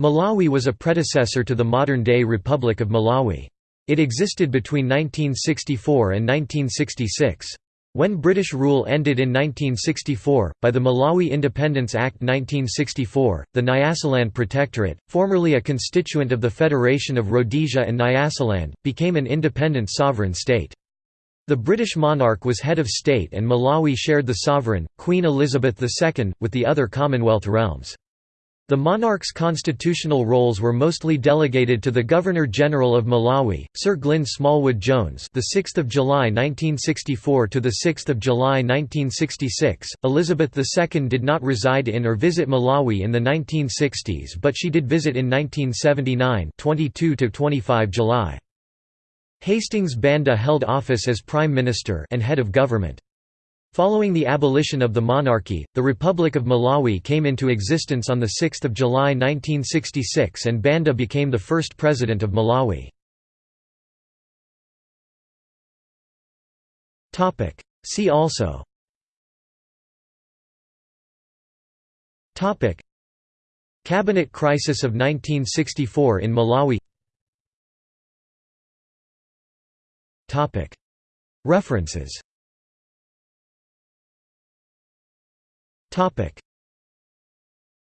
Malawi was a predecessor to the modern-day Republic of Malawi. It existed between 1964 and 1966. When British rule ended in 1964, by the Malawi Independence Act 1964, the Nyasaland Protectorate, formerly a constituent of the Federation of Rhodesia and Nyasaland, became an independent sovereign state. The British monarch was head of state and Malawi shared the sovereign, Queen Elizabeth II, with the other Commonwealth realms. The monarch's constitutional roles were mostly delegated to the Governor-General of Malawi, Sir Glyn Smallwood Jones, the 6th of July 1964 to the 6th of July 1966. Elizabeth II did not reside in or visit Malawi in the 1960s, but she did visit in 1979, 22 to 25 July. Hastings Banda held office as prime minister and head of government. Following the abolition of the monarchy, the Republic of Malawi came into existence on 6 July 1966 and Banda became the first president of Malawi. See also. Cabinet crisis of 1964 in Malawi. References Topic